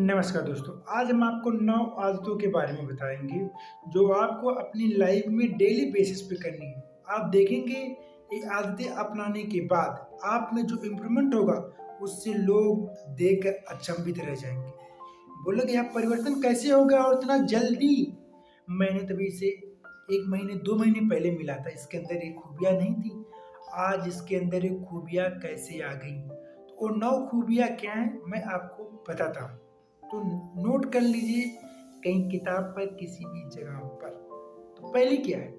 नमस्कार दोस्तों, आज हम आपको नौ आदतों के बारे में बताएँगे, जो आपको अपनी लाइफ में डेली बेसिस पे करनी है। आप देखेंगे, ये आदतें अपनाने के बाद आप में जो इम्प्रूवमेंट होगा, उससे लोग देखकर अचंभित रह जाएँगे। बोलोगे आप परिवर्तन कैसे होगा और इतना जल्दी? मैंने तभी से एक महीने, दो महीने पहले मिला था। इसके अंदर ये खूबियाँ नहीं थी। आज इसके अंदर ये खूबियाँ कैसे आ गई? तो नौ खूबियाँ क्या हैं, मैं आपको बताता हूँ। तो नोट कर लीजिए कहीं किताब पर, किसी भी जगह पर। तो पहले क्या है?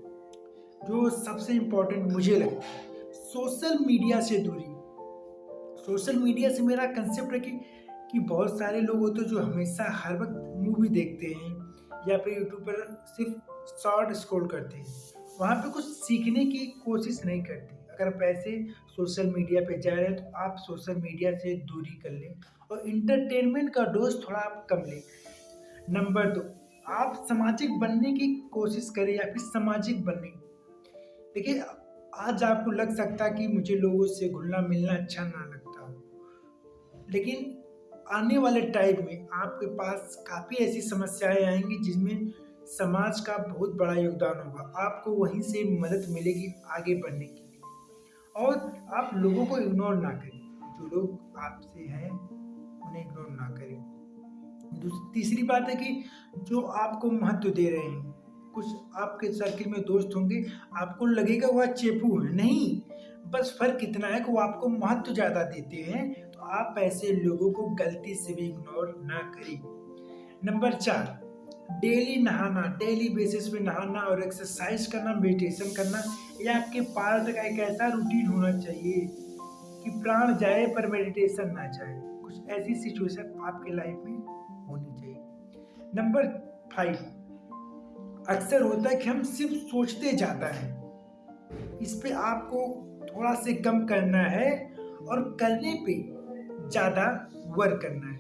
जो सबसे इम्पोर्टेंट मुझे लगता है सोशल मीडिया से दूरी। सोशल मीडिया से मेरा कंसेप्ट है कि बहुत सारे लोग होते हैं जो हमेशा हर वक्त मूवी देखते हैं या फिर यूट्यूब पर सिर्फ़ शॉर्ट स्क्रॉल करते हैं। वहाँ पे कुछ सीखने की कोशिश नहीं करते। अगर पैसे सोशल मीडिया पे जा रहे हैं तो आप सोशल मीडिया से दूरी कर लें और इंटरटेनमेंट का डोज थोड़ा आप कम लें। नंबर दो आप सामाजिक बनने की कोशिश करें या फिर सामाजिक बनने देखिए, आज आपको लग सकता कि मुझे लोगों से घुलना मिलना अच्छा ना लगता। हो लेकिन आने वाले टाइम में आपके पास काफ़ी ऐसी समस्याएँ आएँगी जिसमें समाज का बहुत बड़ा योगदान होगा। आपको वहीं से मदद मिलेगी आगे बढ़ने की। और आप लोगों को इग्नोर ना करें। जो लोग आपसे हैं, उन्हें इग्नोर ना करें। तीसरी बात है कि जो आपको महत्व दे रहे हैं, कुछ आपके सर्किल में दोस्त होंगे, आपको लगेगा वह चेपू है। नहीं, बस फ़र्क इतना है कि वो आपको महत्व ज़्यादा देते हैं तो आप ऐसे लोगों को गलती से भी इग्नोर ना करें। नंबर चार डेली नहाना, डेली बेसिस पे नहाना और एक्सरसाइज करना मेडिटेशन करना, ये आपके पार्ट का एक ऐसा रूटीन होना चाहिए कि प्राण जाए पर मेडिटेशन ना जाए। कुछ ऐसी सिचुएशन आपके लाइफ में होनी चाहिए। नंबर फाइव अक्सर होता है कि हम सिर्फ़ सोचते जाता है। इस पे आपको थोड़ा से कम करना है और करने पे ज़्यादा वर्क करना है।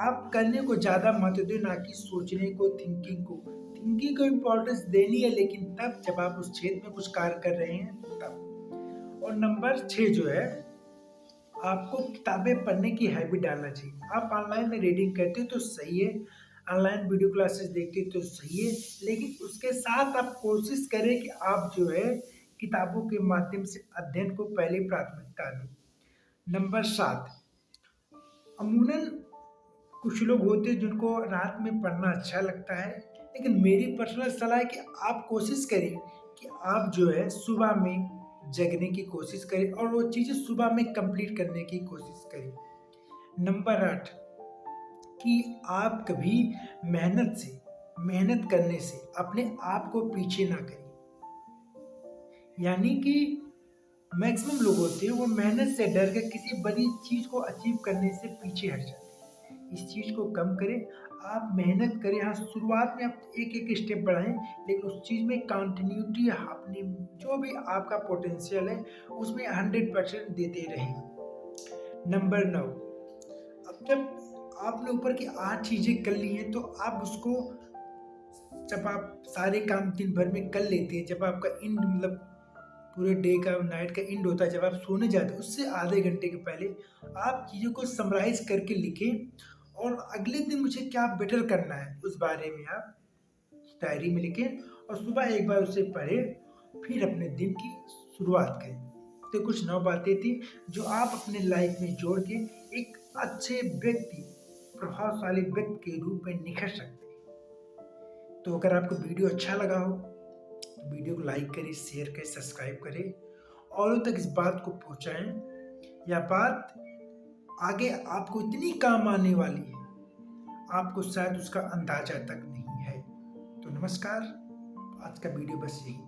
आप करने को ज़्यादा महत्व दें, ना कि सोचने को थिंकिंग को। थिंकिंग को इम्पोर्टेंस देनी है, लेकिन तब जब आप उस क्षेत्र में कुछ कार्य कर रहे हैं, तब। और नंबर छः जो है, आपको किताबें पढ़ने की हैबिट डालना चाहिए। आप ऑनलाइन में रीडिंग करते हो तो सही है ऑनलाइन वीडियो क्लासेस देखते तो सही है, लेकिन उसके साथ आप कोशिश करें कि आप जो है, किताबों के माध्यम से अध्ययन को पहले प्राथमिकता दें। नंबर सात, अमूनन कुछ लोग होते हैं जिनको रात में पढ़ना अच्छा लगता है, लेकिन मेरी पर्सनल सलाह है कि आप कोशिश करें कि आप जो है सुबह में जगने की कोशिश करें और वो चीज़ें सुबह में कंप्लीट करने की कोशिश करें। नंबर आठ, कि आप कभी मेहनत से, मेहनत करने से अपने आप को पीछे ना करें। यानी कि मैक्सिमम लोग होते हैं, वो मेहनत से डर कर किसी बड़ी चीज़ को अचीव करने से पीछे हट जाते हैं। इस चीज़ को कम करें। आप मेहनत करें। हाँ शुरुआत में आप एक एक स्टेप बढ़ाएँ, लेकिन उस चीज़ में कंटिन्यूटी अपनी जो भी आपका पोटेंशियल है, उसमें हंड्रेड परसेंट देते रहें। नंबर नौ। अब जब आपने ऊपर की आठ चीज़ें कर ली हैं तो आप उसको जब आप सारे काम दिन भर में कर लेते हैं, जब आपका इंड मतलब पूरे डे का नाइट का इंड होता है, जब आप सोने जाते हैं, उससे आधे घंटे के पहले आप चीज़ों को समराइज करके लिखें। और अगले दिन मुझे क्या बेटर करना है, उस बारे में आप डायरी में लिखें और सुबह एक बार उसे पढ़ें, फिर अपने दिन की शुरुआत करें। तो कुछ नौ बातें थी जो आप अपने लाइफ में जोड़ के एक अच्छे व्यक्ति, प्रभावशाली व्यक्ति के रूप में निखर सकते हैं। तो अगर आपको वीडियो अच्छा लगा हो तो वीडियो को लाइक करें शेयर करें सब्सक्राइब करें औरों तक इस बात को पहुंचाएँ। या बात आगे आपको इतनी काम आने वाली है, आपको शायद उसका अंदाज़ा तक नहीं है। तो नमस्कार, आज का वीडियो बस यही था।